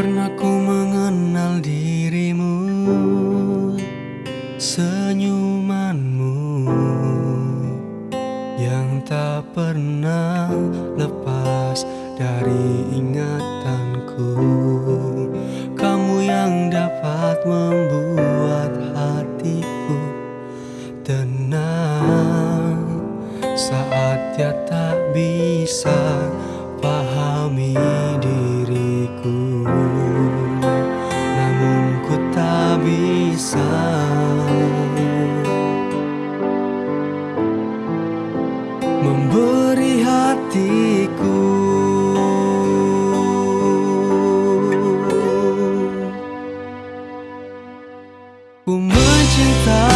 pernah ku mengenal dirimu Senyumanmu Yang tak pernah lepas dari ingatanku. Kamu yang dapat membuat hatiku tenang Saat dia tak bisa pahami diri. Bisa. Memberi hatiku. Ku mencintaimu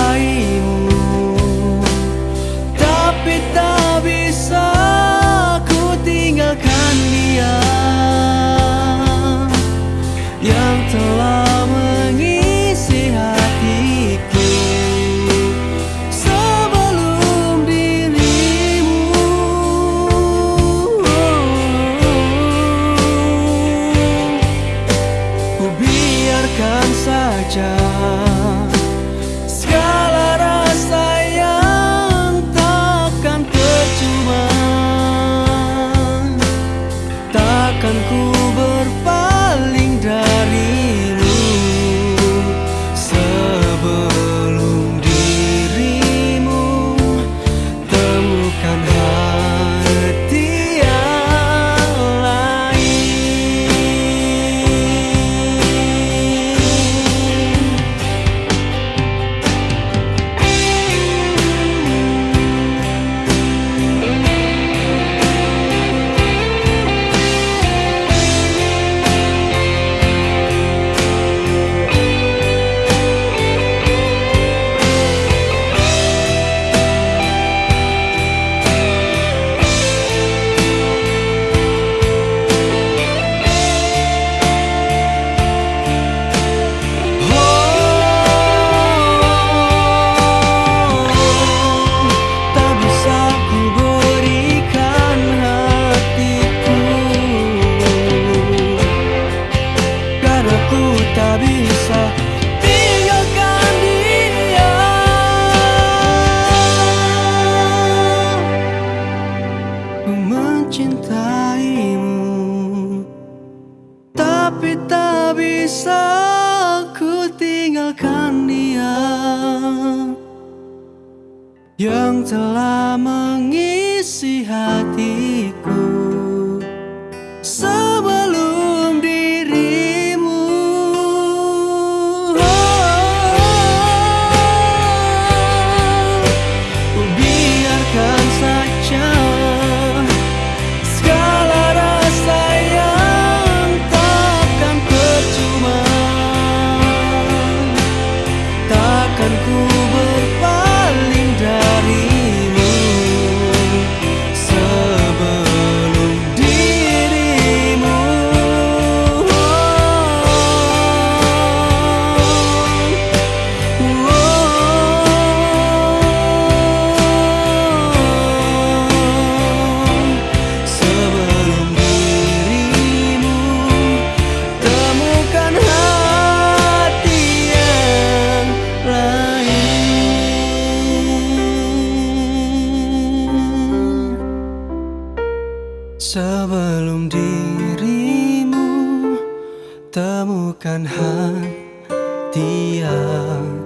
temukan Tapi tak bisa ku tinggalkan dia. Yang telah mengisi hatiku Sebelum dirimu Temukan hati yang